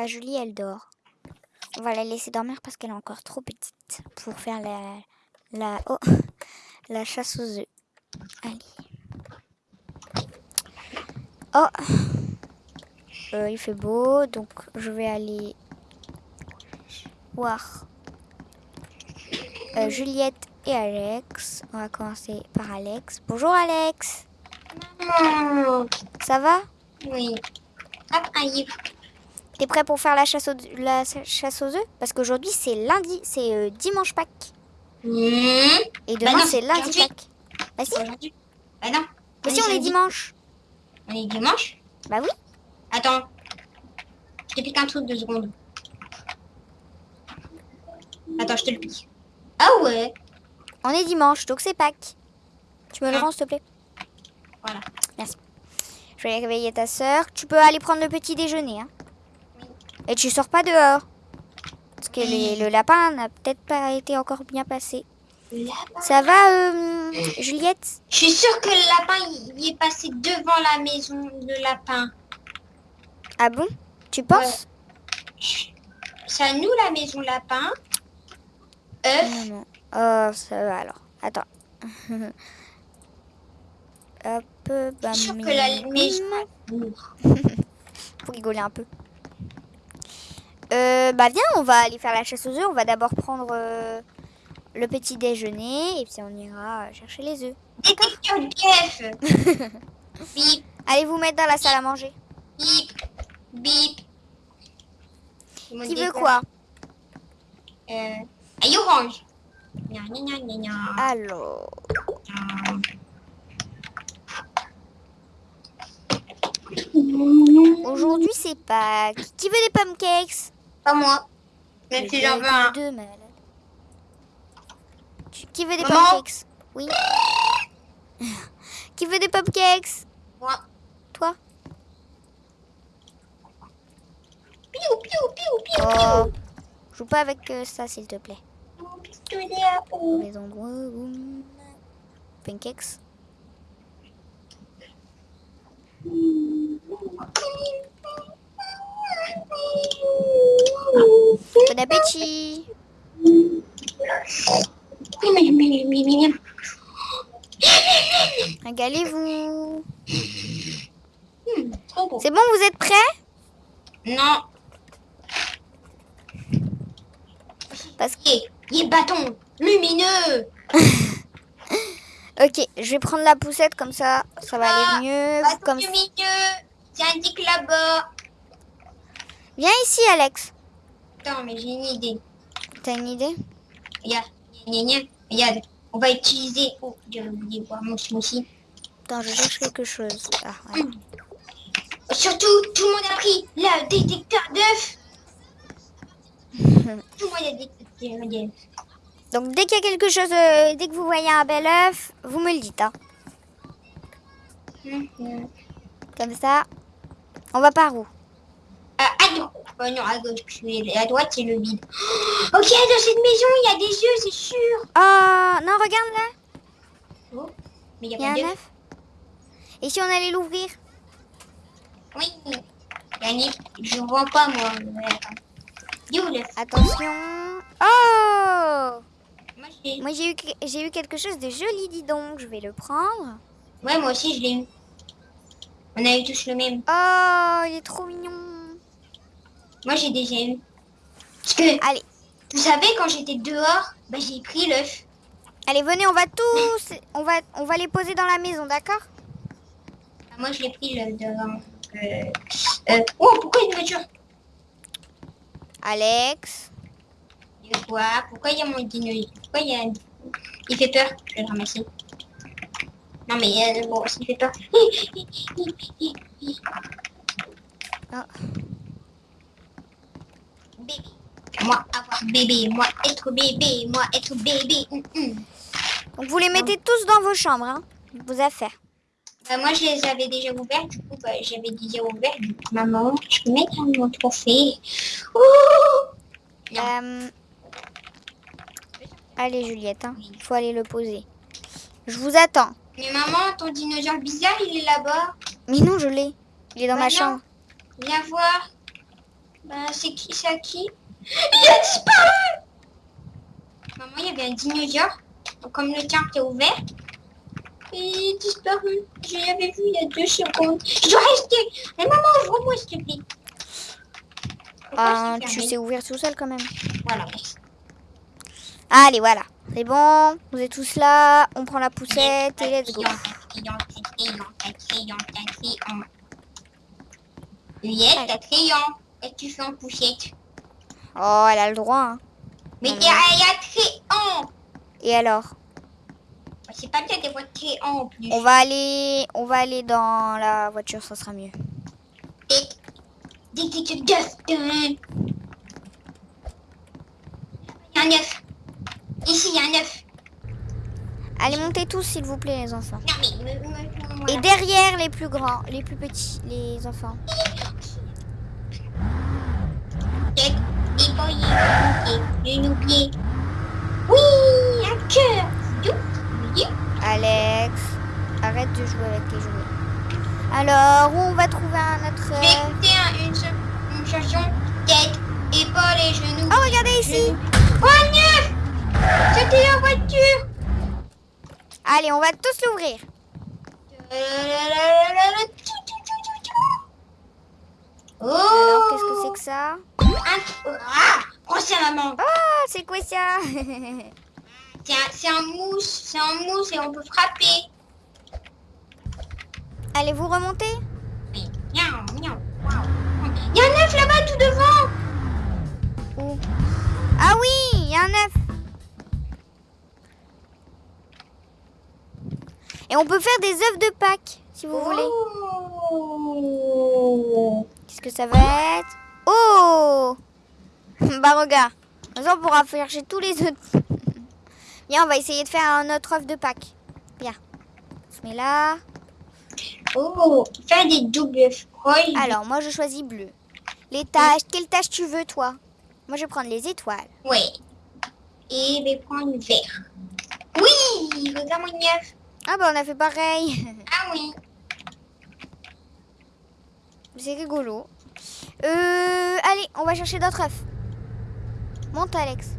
Bah, Julie, elle dort. On va la laisser dormir parce qu'elle est encore trop petite pour faire la, la, oh, la chasse aux œufs. Allez. Oh, Euh, il fait beau, donc je vais aller voir euh, Juliette et Alex. On va commencer par Alex. Bonjour Alex, Maman. ça va? Oui. Hop, un livre. T'es prêt pour faire la chasse aux, la chasse aux œufs? Parce qu'aujourd'hui c'est lundi, c'est euh, dimanche Pâques. Mmh. Et demain Bah non, c'est lundi. Pâques. Bah si, Aujourd'hui. Bah non. mais si on est dimanche. On est dimanche? Bah oui. Attends. Je te pique un truc deux secondes. Attends, je te le pique. Ah ouais. On est dimanche, donc c'est Pâques. Tu me le Ah. rends s'il te plaît? Voilà. Merci. Je vais réveiller ta sœur. Tu peux aller prendre le petit déjeuner. Hein. Et tu sors pas dehors. Parce que les- le lapin n'a peut-être pas été encore bien passé. Ça va, euh, Juliette? Je suis sûre que le lapin, il est passé devant la maison, le lapin. Ah bon? Tu penses? C'est à nous la maison lapin. œuf. Non, non. Oh, ça va alors. Attends. Hop, Je bam, suis sûre que la maison... Pour rigoler un peu. Euh, bah viens, on va aller faire la chasse aux œufs. On va d'abord prendre euh, le petit déjeuner et puis on ira euh, chercher les œufs. D'œuf. bip, Allez vous mettre dans la salle à manger. bip, bip. Qui veut quoi? Euh, aïe orange. Gna, gna, gna. Alors, aujourd'hui c'est Pâques. Qui veut des pancakes Pas moi. Même si j'en veux un. Deux. Tu- Qui veut des Maman pancakes Oui. Qui veut des pancakes Moi. Toi Piou, piou, piou, piou, Oh. Joue pas avec euh, ça s'il te plaît. piou. Pistolet à eau. Les endroits où... Pancakes Bon appétit. Régalez-vous. C'est bon, vous êtes prêts? Non. Parce que... Il est bâton lumineux. Ok, je vais prendre la poussette comme ça, ça va aller mieux. Bâton Comme... lumineux. Là-bas. Viens ici, Alex. Attends, mais j'ai une idée. T'as une idée? Regarde, gna, gna, gna. regarde, on va utiliser. Oh, j'ai oublié voir mon smoothie. Attends, je cherche quelque chose. Ah, voilà. Surtout, tout le monde a pris le détecteur d'œufs. tout le monde a détecteur d'œufs. Donc, dès qu'il y a quelque chose, euh, dès que vous voyez un bel œuf, vous me le dites. hein. Mhm. Comme ça, on va par où? Euh. Oh non, à gauche. Et À droite, c'est le vide. Oh, ok, dans cette maison, il y a des yeux, c'est sûr. Oh, non, regarde là, Oh, mais il y a a un pas œuf. Et si on allait l'ouvrir? Oui. Yannick, je vois pas, moi. Il est Attention. Oh Moi, j'ai... Eu, j'ai eu quelque chose de joli, dis donc. Je vais le prendre. Ouais, moi aussi, je l'ai eu. On a eu tous le même. Oh, il est trop mignon. Moi, j'ai déjà eu. Parce que, Allez, vous savez, quand j'étais dehors, bah, j'ai pris l'œuf. allez, venez, on va tous, on va, on va les poser dans la maison, d'accord? Moi, je l'ai pris le devant. Euh, euh, oh, pourquoi une voiture? Alex. Il y a quoi Pourquoi il y a mon dino Pourquoi il y a... Il fait peur. Je vais le ramasser. Non, mais euh, bon, s'il fait peur. Ah. Bébé. Moi, avoir bébé. Moi, être bébé. Moi, être bébé. Donc, vous les mettez tous dans vos chambres, hein Vos affaires. Bah, moi, je les avais déjà ouverts. Du coup, bah, j'avais déjà ouvert. Du coup, maman, je peux mettre mon trophée. Non. Euh, Allez, Juliette, hein. il faut aller le poser. Je vous attends. Mais maman, ton dinosaure bizarre, il est là-bas. Mais non, je l'ai. Il est dans Bah ma non. chambre. Viens voir. Bah, c'est qui C'est à qui? Il a disparu Maman, il y avait un dinosaure, comme le tien est ouvert. Et il est disparu. Je l'avais vu il y a deux secondes. Je dois rester. Mais maman, ouvre-moi, s'il te plaît. Ah, tu sais ouvrir tout seul quand même. Voilà. Allez, voilà. C'est bon. Vous êtes tous là. On prend la poussette et let's go. Crayon, que tu fais en poussette Oh, elle a le droit. hein. Mais y a a crayon. Et alors? C'est pas bien des crayon en plus. On va aller, on va aller dans la voiture, ça sera mieux. Dès que tu. Il y a un œuf. Ici, il y a un œuf. Allez, montez tous, s'il vous plaît, les enfants. Non, mais... me- me- me- Et derrière les plus grands, les plus petits, les enfants. Tête, déployer, genou, pied. Oui, un cœur. Alex, arrête de jouer avec tes jouets. Alors, où on va trouver un autre... Euh, un- une, une chanson. Tête, épaules et genoux. Oh, regardez ici. Oh, neuf C'était la voiture. Allez, on va tous l'ouvrir. Oh Alors, qu'est-ce que c'est que ça. Ah Prends ça, maman. Oh, c'est quoi ça C'est un, mousse. C'est un mousse et on peut frapper. Allez, vous remontez Oui. Miaou, miaou, waouh. Il y a un œuf là-bas tout devant. Où Ah oui, il y a un œuf. Et on peut faire des œufs de Pâques, si vous voulez. Qu'est-ce que ça va être Oh Bah regarde. On pourra chercher tous les œufs. Viens, on va essayer de faire un autre œuf de Pâques. Viens. On se met là. Oh, faire des doubles froilles. Alors, moi, je choisis bleu. Les tâches. Quelle tâche tu veux, toi? Moi, je vais prendre les étoiles. Oui. Et je vais prendre vert. Oui, regarde mon œuf. Ah bah, on a fait pareil. Ah oui. C'est rigolo. Euh, allez, on va chercher d'autres œufs. Monte, Alex.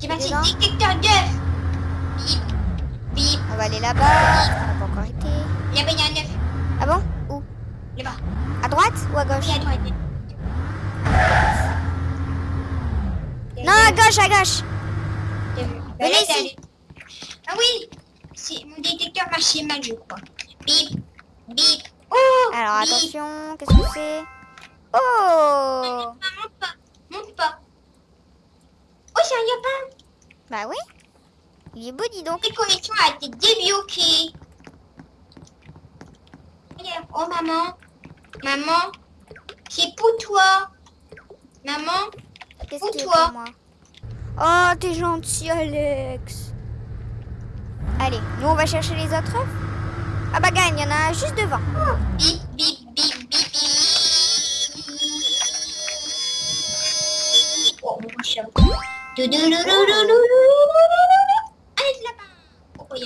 J'ai passé détecteur d'œufs. Bip, bip. On va aller là-bas. On n'a pas encore été. Là-bas, il y a un œuf. Ah bon? Où? Là-bas. À droite ou à gauche? Oui, à droite. Non, à gauche, à gauche. Venez Venez ici. Ah oui, mon détecteur marchait mal, je crois. Bip, bip. Oh Alors, bip. attention, qu'est-ce que c'est? Oh Ah, monte pas, monte pas. Oh, c'est un lapin. Bah oui. Il est beau, dis donc. Cette connexion a été débloquée. Oh, maman. Maman, c'est pour toi. Maman, Pour toi. pour moi? Oh, t'es gentil, Alex. Allez, nous on va chercher les autres. Ah bah gagne, il y en a juste devant. Bip, bip, bip, bip, oh, là-bas. Oh, oh,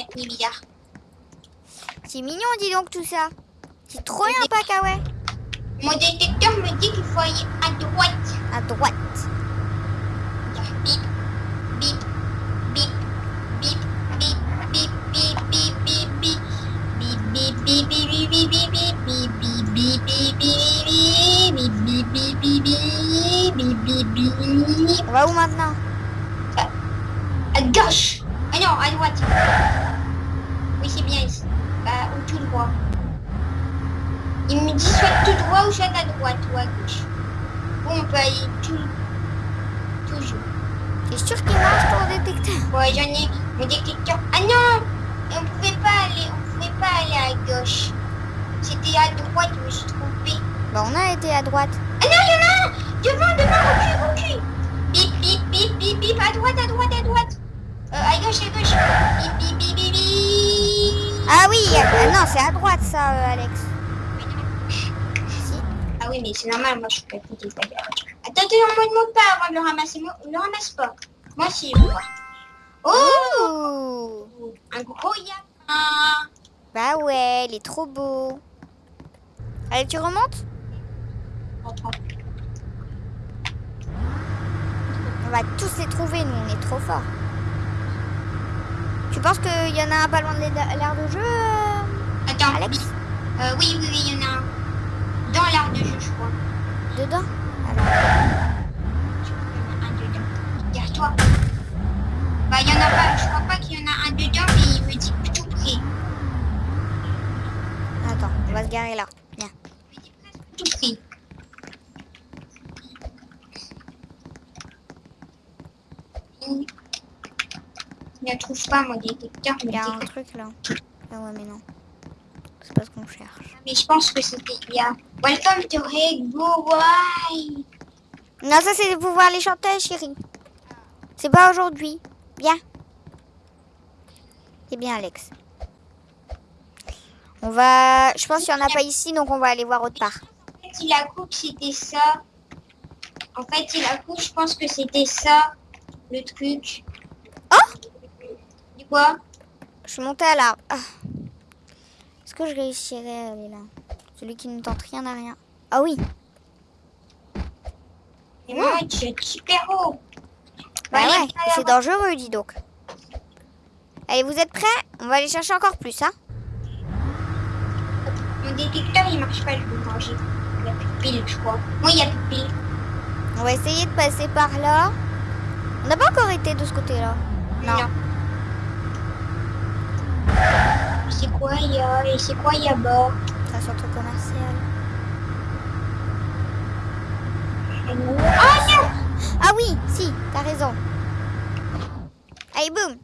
C'est mignon, dis donc, tout ça. C'est trop bien, Pacaouet. Ah mon détecteur me dit qu'il faut aller à droite. À droite. On va où maintenant À gauche. Ah non, à droite. Oui, c'est bien ici. Bah, ou tout droit. Il me dit soit tout droit ou soit à droite ou à gauche. Bon, on peut aller tout... toujours. T'es sûr qu'il marche ton détecteur Ouais, j'en ai mon détecteur. Ah non On pouvait pas aller, on pouvait pas aller à gauche. C'était à droite, je me suis trompée. Bah, on a été à droite. Ah non, il y en a un Devant, devant, recule, recule Bip, bip, bip, bip, bip, à droite, à droite, à droite euh, À gauche, à gauche Bip, bip, bip, bip, bip Ah oui, ah non, c'est à droite, ça, euh, Alex. Si. Ah oui, mais c'est normal, moi je suis pas pas grave. Attends, attends, ne monte pas avant de le ramasser. Moi, ne le ramasse pas. Moi aussi, je. Oh. Un gros yapin Bah Ouais, il est trop beau. Allez, tu remontes. On va tous les trouver, nous, on est trop forts. Tu penses qu'il y en a un pas loin de l'aire de jeu euh, Attends, Alex Euh, oui, oui, oui, il y en a un. Dans l'art de jeu, je crois. Dedans Alors, qu'il y en a un dedans. Derrière-toi. Bah, il y en a pas. Je crois pas qu'il y en a un dedans, mais il me dit tout près. attends, on va se garer là. Viens. Il me dit presque tout près. Hmm. Trouve pas mon détecteur, Il mais, y a un truc là. Ah ouais, mais non. C'est pas ce qu'on cherche. mais je pense que c'était il y a. Welcome to Rainbow Why. Non, ça c'est pour voir les chanteuses, chérie. C'est pas aujourd'hui. Viens. C'est bien, Alex. On va... Je pense qu'il n'y en a pas ici, donc on va aller voir autre part. En fait, il a coupe, c'était ça. En fait, il a coupe, je pense que c'était ça, le truc. Quoi Je suis montée à l'arbre. Ah. Est-ce que je réussirais à aller là Celui qui ne tente rien à rien. Ah oui. Moi, tu es super haut. Bah Bah, ouais, c'est dangereux, dis donc. Allez, vous êtes prêts? On va aller chercher encore plus, hein Mon détecteur, il marche pas, je peux manger. Il n'y a plus de piles, je crois. Moi, il y a plus de piles. On va essayer de passer par là. On n'a pas encore été de ce côté-là. Non. C'est quoi, il y a Et c'est quoi, il y a bas C'est un centre commercial. Oh non Ah oui, si, t'as raison. Allez, boum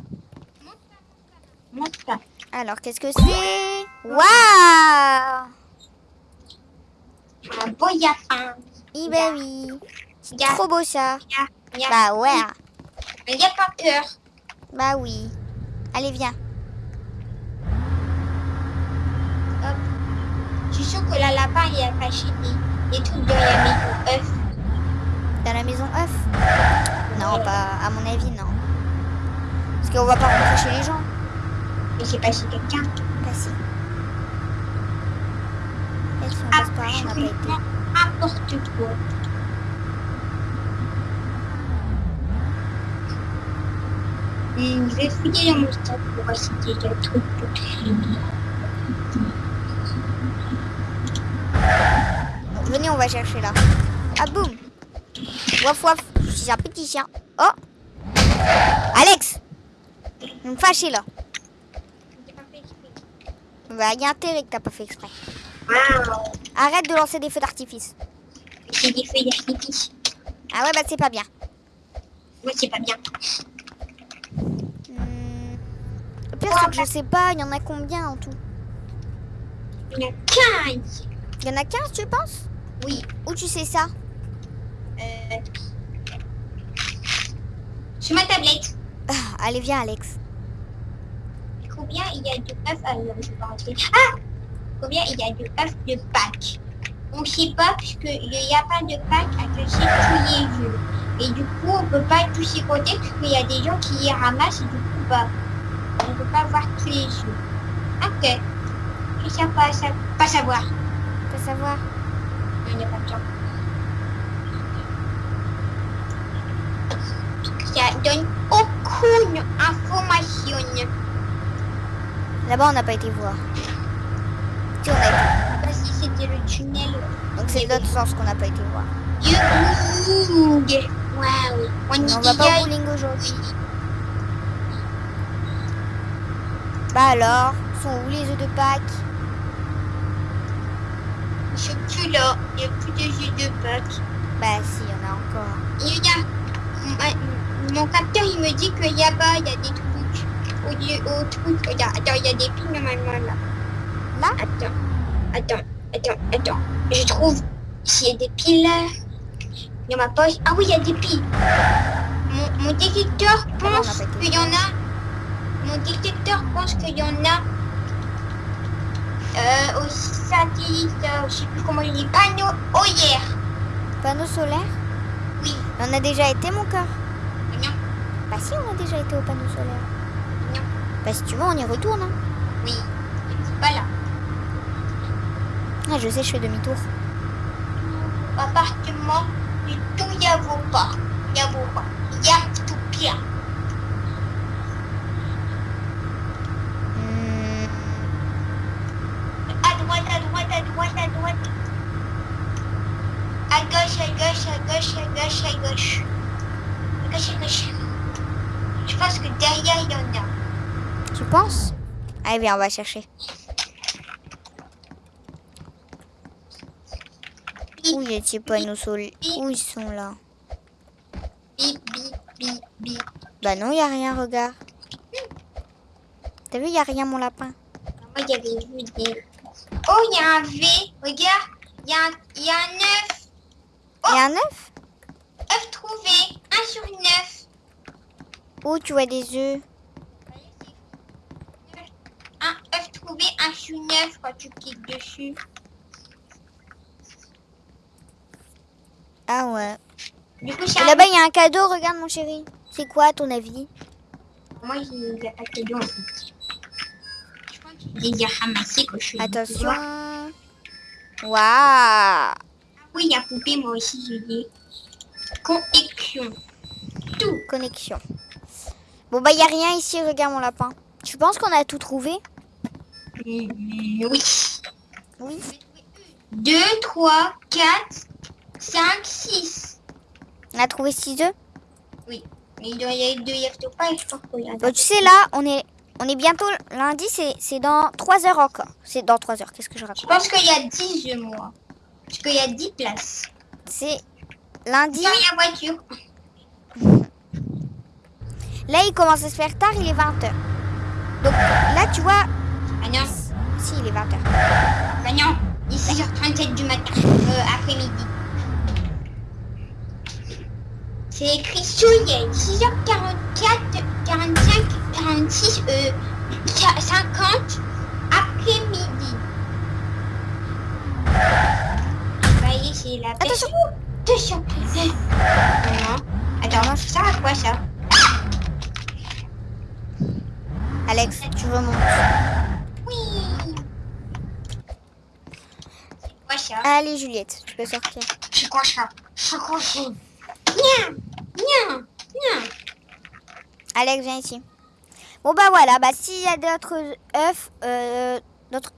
Monte pas. Alors, qu'est-ce que c'est? Waouh Un beau yapin. Eh ben oui. C'est Ya- trop beau ça. Y a, il y a Bah ouais. yapin cœur. Bah oui. Allez, viens. Hop. Je suis sûre que la lapin, il a caché des, des trucs dans la maison œuf. Dans la maison œuf? Non, pas. À mon avis, non. Parce qu'on va pas rentrer chez les gens. Mais c'est pas chez quelqu'un. Pas si. Et si on passe par là, on n'a pas été. Absolument n'importe quoi. Je vais fouiller dans mon sac pour a des trucs pour trier. Venez, on va chercher là. Ah boum Waf waf, je suis un petit chien. Oh Alex Vous me fâchez là. Bah, y a intérêt que t'as pas fait exprès. Arrête de lancer des feux d'artifice. C'est des feuilles d'artifice. Ah ouais, bah c'est pas bien. Moi, c'est pas bien. Hmm. Le pire, c'est que je sais pas, il y en a combien en tout? Il y en a 15. Il y en a 15, tu penses? Oui. Où tu sais ça? Euh... Sur ma tablette. Ah, Allez, viens, Alex. Combien il y a de œufs Ah non, je vais pas rentrer. Ah Combien il y a de œufs de Pâques On ne sait pas puisque il n'y a pas de Pâques à cacher tous les jeux. Et du coup, on peut pas tous y compter puisqu'il y a des gens qui y ramassent et du coup, bah, on peut pas voir tous les jeux. Ok. Je sais pas, pas savoir. Faut savoir. Ça donne aucune information. Là-bas, on n'a pas été voir. On a été. Pas si c'était le tunnel. Donc c'est l'autre sens qu'on n'a pas été voir. Du bowling. Waouh. On on va pas au bowling aujourd'hui. Bah alors, sont où les œufs de Pâques? Sont plus là. Il n'y a plus de jeux de Pâques. Bah si, il y en a encore. Il y a... Mon, capteur, il me dit qu'il y a pas, il y a des trucs. Au, lieu- au truc. Regarde, attends, il y a des piles normalement là. Là? Attends. Attends. Attends. Attends. Je trouve s'il y a des piles là. Dans ma poche. Ah oui, il y a des piles. Mon, mon détecteur pense qu'il y en a. Mon détecteur pense qu'il y en a. Euh, au satellite, euh, je sais plus comment il dit, panneau hier. Panneau solaire Oui. On a déjà été, mon cœur Non. Bah si, on a déjà été au panneau solaire. Non. Bah si tu veux, on y retourne. hein. Oui. C'est pas là. Ah, je sais, je fais demi-tour. Appartement, du tout, y a vaut pas. Y a vaut pas. Y a tout bien. Hmm, À droite, à droite, à droite, à gauche, à gauche, à gauche, à gauche, à gauche. À gauche, à gauche. Je pense que derrière, il y en a. tu penses? Allez, viens, on va chercher. Où les petits panneaux solaires Où ils sont là? Bah non, y a rien, regarde. T'as vu, y a rien, mon lapin? Moi, il y avait vu des... Oh, il y a un V. Regarde. Il y, a un- il y a un œuf. Y a un œuf œuf trouvé. 1 sur 9. Où tu vois des œufs Un œuf trouvé, 1 sur 9 quand tu cliques dessus. Ah ouais. Du coup, un... là-bas, il y a un cadeau, regarde, mon chéri. C'est quoi, à ton avis? Moi, il n'y a pas de cadeau en fait. Je crois que j'ai déjà ramassé quand je suis Attention. Ah Waouh oui, il y a poupée, moi aussi, j'ai dit. Connexion. Tout. Connexion. Bon, bah, il y a rien ici, regarde, mon lapin. Tu penses qu'on a tout trouvé? Mm, oui. Oui. 2, 3, 4, 5, 6. On a trouvé 6 œufs? Oui. Mais il doit y avoir deux œufs pas, je crois qu'il y a. Bon, tu sais, là, on est, on est bientôt lundi, c'est dans 3 heures encore. C'est dans 3 heures, qu'est-ce que je Je raconte pense qu'il y a 10 œufs, moi. Parce qu'il y a 10 places. C'est lundi. Dans la voiture. Là, il commence à se faire tard, il est 20h. Donc là, tu vois, Ah non. si, il est 20h. Bah non. Il est 6h37 du matin. Euh, après-midi. C'est écrit soleil. 6h44, 45, 46, euh, 50 après-midi. Vous voyez, c'est la. Attention. Attention. Non. Attends, ça à quoi ça? Alex, tu remontes. Oui. C'est quoi ça? Allez, Juliette, tu peux sortir. C'est quoi ça? C'est quoi ça? Nya, nya, nya. Alex, viens ici. Bon, bah voilà, bah s'il y a d'autres œufs, euh, d'autres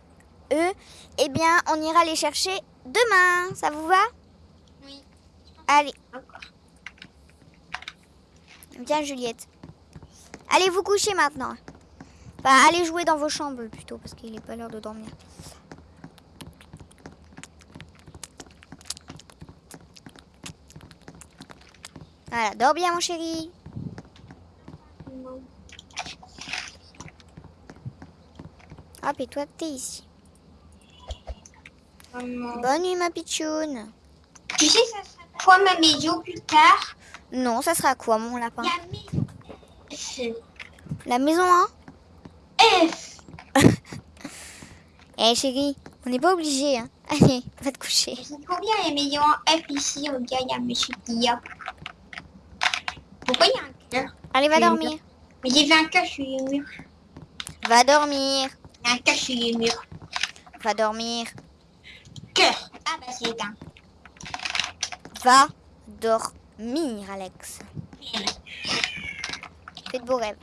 œufs, eh bien, on ira les chercher demain. Ça vous va? Oui. Allez, viens, Juliette. Allez vous coucher maintenant. Enfin, allez jouer dans vos chambres plutôt, parce qu'il n'est pas l'heure de dormir. Voilà, dors bien, mon chéri. Hop, et toi, t'es ici. Maman. Bonne nuit, ma pitchoune. Tu sais, ça sera quoi ma maison plus tard? Non, ça sera quoi, mon lapin? La maison. F. La maison, hein? F. Eh, chérie, on n'est pas obligé, hein. Allez, va te coucher. C'est combien les maisons en F ici Regarde, il y a monsieur Kia. Pourquoi il y a un cœur? Allez, va dormir. Mais j'ai vu un cœur sur le mur. Va dormir. Un cœur sur le mur. Va dormir. Cœur. Ah bah c'est éteint. Va dormir, Alex. Fais de beaux rêves.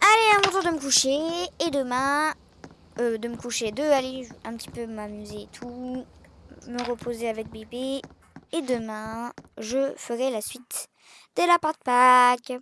Allez, à mon tour de me coucher. Et demain, euh, de me coucher, de aller un petit peu m'amuser et tout. Me reposer avec bébé. Et demain, je ferai la suite de la part pack.